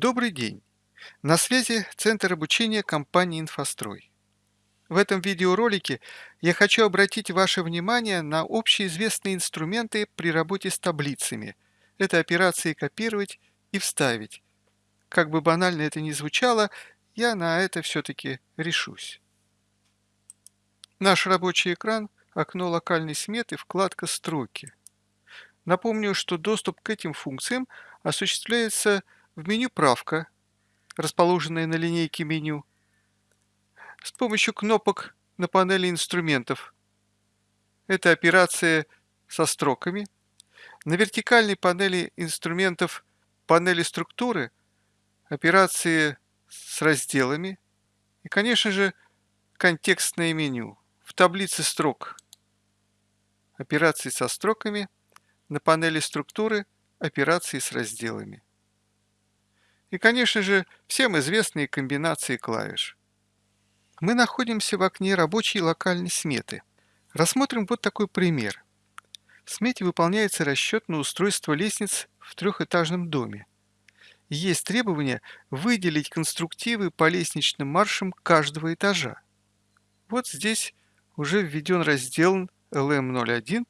Добрый день! На связи Центр обучения компании «Инфострой». В этом видеоролике я хочу обратить ваше внимание на общеизвестные инструменты при работе с таблицами. Это операции «Копировать» и «Вставить». Как бы банально это ни звучало, я на это все-таки решусь. Наш рабочий экран, окно локальной сметы, вкладка «Строки». Напомню, что доступ к этим функциям осуществляется в меню «Правка», расположенное на линейке меню, с помощью кнопок на панели инструментов. Это операция со строками. На вертикальной панели инструментов панели структуры операции с разделами и, конечно же, контекстное меню. В таблице строк операции со строками, на панели структуры операции с разделами и, конечно же, всем известные комбинации клавиш. Мы находимся в окне рабочей локальной сметы. Рассмотрим вот такой пример. В смете выполняется расчет на устройство лестниц в трехэтажном доме. Есть требование выделить конструктивы по лестничным маршам каждого этажа. Вот здесь уже введен раздел LM01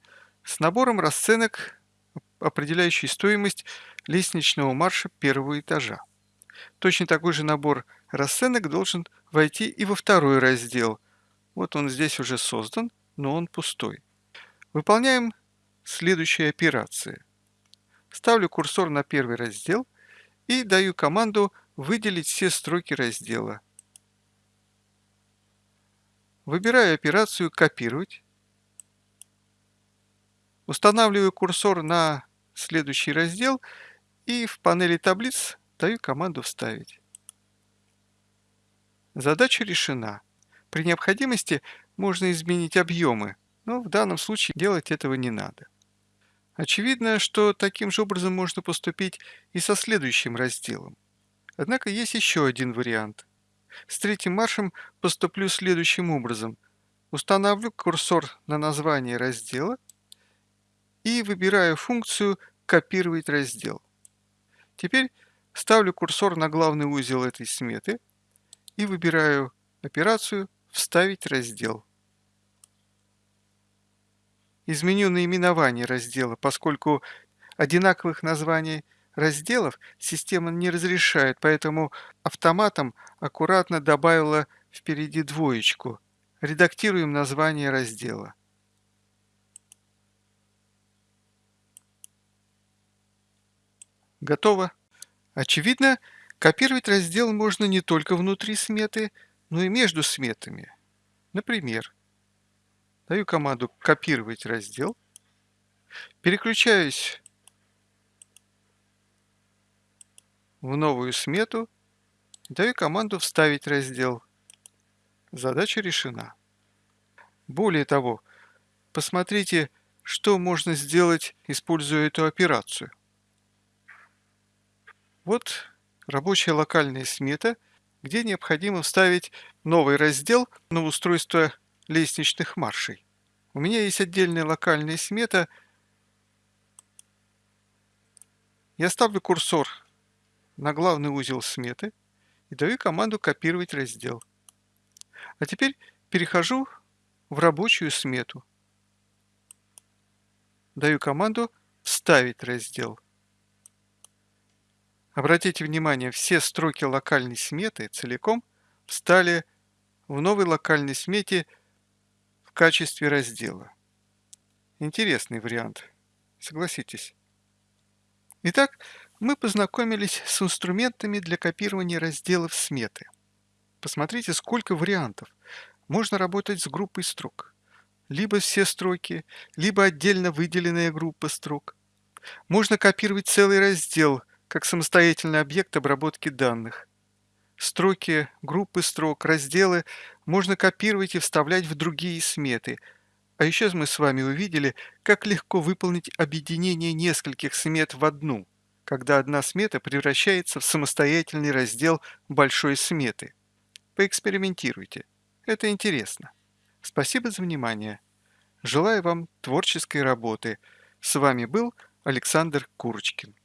с набором расценок, определяющий стоимость лестничного марша первого этажа. Точно такой же набор расценок должен войти и во второй раздел. Вот он здесь уже создан, но он пустой. Выполняем следующие операции. Ставлю курсор на первый раздел и даю команду выделить все строки раздела. Выбираю операцию «Копировать». Устанавливаю курсор на следующий раздел и в панели таблиц Даю команду «Вставить». Задача решена. При необходимости можно изменить объемы, но в данном случае делать этого не надо. Очевидно, что таким же образом можно поступить и со следующим разделом. Однако есть еще один вариант. С третьим маршем поступлю следующим образом. Установлю курсор на название раздела и выбираю функцию «Копировать раздел». Теперь Ставлю курсор на главный узел этой сметы и выбираю операцию «Вставить раздел». Изменю наименование раздела, поскольку одинаковых названий разделов система не разрешает, поэтому автоматом аккуратно добавила впереди двоечку. Редактируем название раздела. Готово. Очевидно, копировать раздел можно не только внутри сметы, но и между сметами. Например, даю команду «Копировать раздел», переключаюсь в новую смету, даю команду «Вставить раздел». Задача решена. Более того, посмотрите, что можно сделать, используя эту операцию. Вот рабочая локальная смета, где необходимо вставить новый раздел на устройство лестничных маршей. У меня есть отдельная локальная смета. Я ставлю курсор на главный узел сметы и даю команду «Копировать раздел». А теперь перехожу в рабочую смету. Даю команду «Вставить раздел». Обратите внимание, все строки локальной сметы целиком встали в новой локальной смете в качестве раздела. Интересный вариант, согласитесь. Итак, мы познакомились с инструментами для копирования разделов сметы. Посмотрите, сколько вариантов. Можно работать с группой строк. Либо все строки, либо отдельно выделенная группа строк. Можно копировать целый раздел как самостоятельный объект обработки данных. Строки, группы строк, разделы можно копировать и вставлять в другие сметы. А еще мы с вами увидели, как легко выполнить объединение нескольких смет в одну, когда одна смета превращается в самостоятельный раздел большой сметы. Поэкспериментируйте. Это интересно. Спасибо за внимание. Желаю вам творческой работы. С вами был Александр Курочкин.